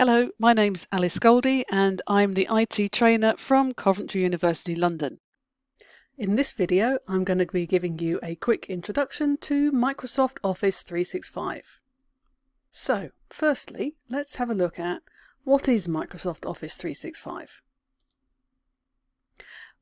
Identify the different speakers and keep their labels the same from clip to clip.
Speaker 1: Hello, my name's Alice Goldie and I'm the IT trainer from Coventry University London. In this video, I'm going to be giving you a quick introduction to Microsoft Office 365. So, firstly, let's have a look at what is Microsoft Office 365?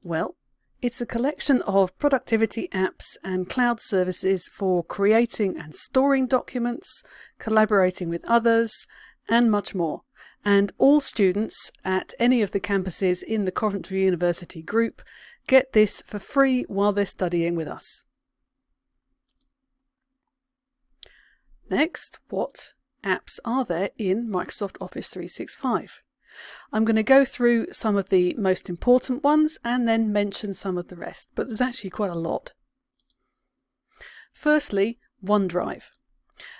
Speaker 1: Well, it's a collection of productivity apps and cloud services for creating and storing documents, collaborating with others, and much more and all students at any of the campuses in the Coventry University group get this for free while they're studying with us. Next, what apps are there in Microsoft Office 365? I'm going to go through some of the most important ones and then mention some of the rest, but there's actually quite a lot. Firstly, OneDrive.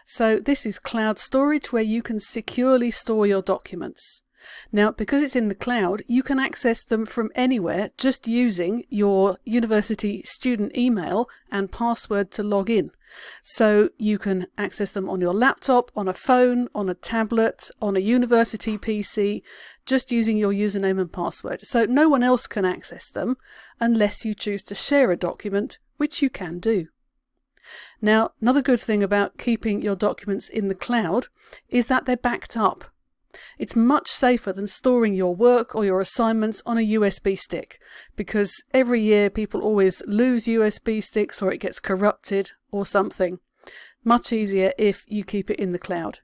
Speaker 1: So this is cloud storage where you can securely store your documents. Now, because it's in the cloud, you can access them from anywhere just using your university student email and password to log in. So you can access them on your laptop, on a phone, on a tablet, on a university PC, just using your username and password. So no one else can access them unless you choose to share a document, which you can do. Now, another good thing about keeping your documents in the cloud is that they're backed up. It's much safer than storing your work or your assignments on a USB stick because every year people always lose USB sticks or it gets corrupted or something. Much easier if you keep it in the cloud.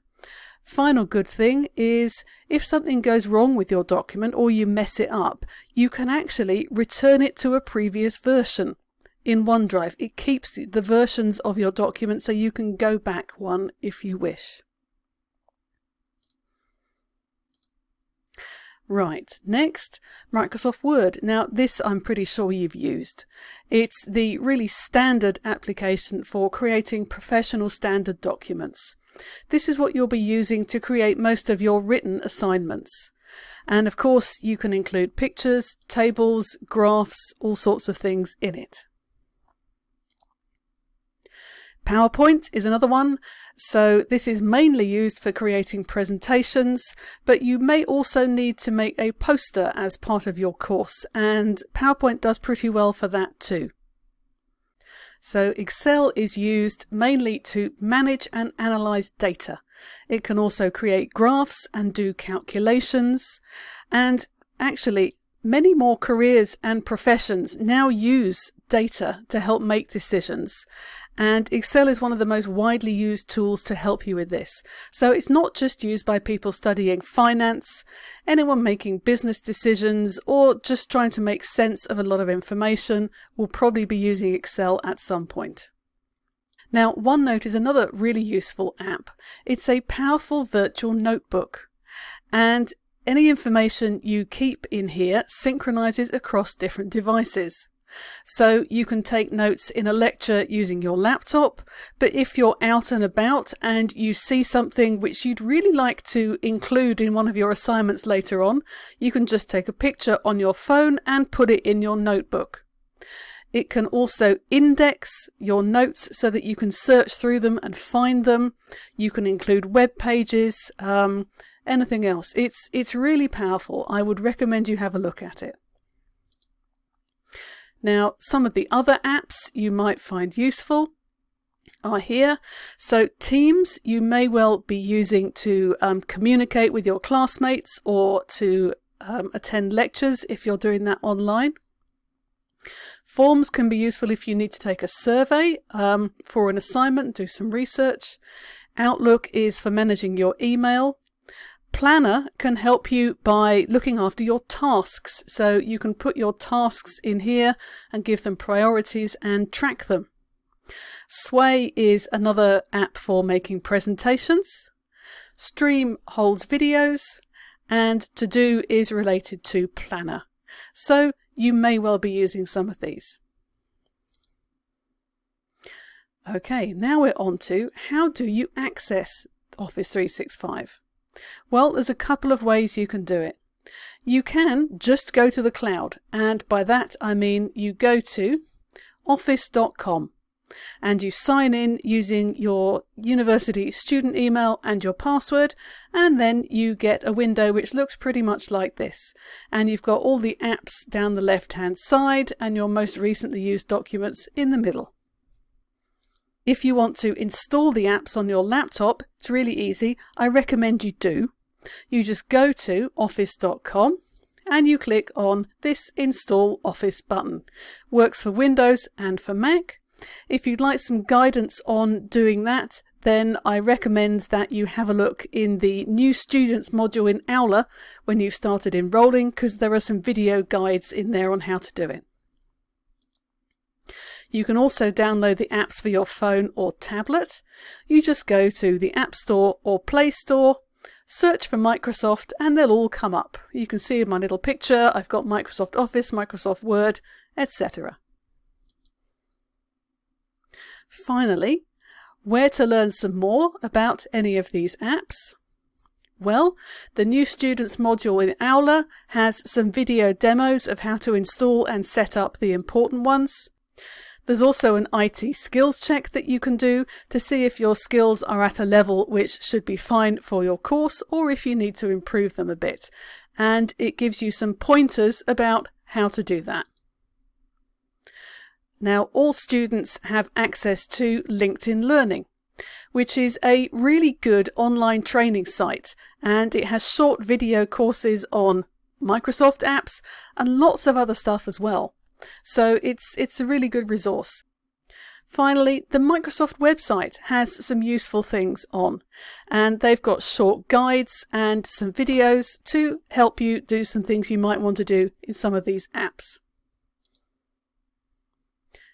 Speaker 1: Final good thing is if something goes wrong with your document or you mess it up, you can actually return it to a previous version in OneDrive. It keeps the versions of your document so you can go back one if you wish. Right, next, Microsoft Word. Now this I'm pretty sure you've used. It's the really standard application for creating professional standard documents. This is what you'll be using to create most of your written assignments. And of course you can include pictures, tables, graphs, all sorts of things in it. PowerPoint is another one. So this is mainly used for creating presentations, but you may also need to make a poster as part of your course, and PowerPoint does pretty well for that too. So Excel is used mainly to manage and analyze data. It can also create graphs and do calculations, and actually Many more careers and professions now use data to help make decisions. And Excel is one of the most widely used tools to help you with this. So it's not just used by people studying finance, anyone making business decisions, or just trying to make sense of a lot of information will probably be using Excel at some point. Now, OneNote is another really useful app. It's a powerful virtual notebook. And any information you keep in here synchronizes across different devices. So you can take notes in a lecture using your laptop, but if you're out and about and you see something which you'd really like to include in one of your assignments later on, you can just take a picture on your phone and put it in your notebook. It can also index your notes so that you can search through them and find them. You can include web pages, um, anything else. It's, it's really powerful. I would recommend you have a look at it. Now, some of the other apps you might find useful are here. So Teams you may well be using to um, communicate with your classmates or to um, attend lectures if you're doing that online. Forms can be useful if you need to take a survey um, for an assignment, do some research. Outlook is for managing your email. Planner can help you by looking after your tasks. So you can put your tasks in here and give them priorities and track them. Sway is another app for making presentations. Stream holds videos and To Do is related to Planner. So you may well be using some of these. Okay, now we're on to how do you access Office 365? Well, there's a couple of ways you can do it. You can just go to the cloud, and by that I mean you go to office.com. and you sign in using your university student email and your password and then you get a window which looks pretty much like this and you've got all the apps down the left hand side and your most recently used documents in the middle. If you want to install the apps on your laptop, it's really easy. I recommend you do. You just go to office.com and you click on this Install Office button. Works for Windows and for Mac. If you'd like some guidance on doing that, then I recommend that you have a look in the New Students module in Aula when you've started enrolling because there are some video guides in there on how to do it. You can also download the apps for your phone or tablet. You just go to the App Store or Play Store, search for Microsoft and they'll all come up. You can see in my little picture I've got Microsoft Office, Microsoft Word, etc. Finally, where to learn some more about any of these apps? Well, the New Students module in Aula has some video demos of how to install and set up the important ones. There's also an IT skills check that you can do to see if your skills are at a level which should be fine for your course or if you need to improve them a bit. And it gives you some pointers about how to do that. Now, all students have access to LinkedIn Learning, which is a really good online training site, and it has short video courses on Microsoft apps and lots of other stuff as well. So it's, it's a really good resource. Finally, the Microsoft website has some useful things on, and they've got short guides and some videos to help you do some things you might want to do in some of these apps.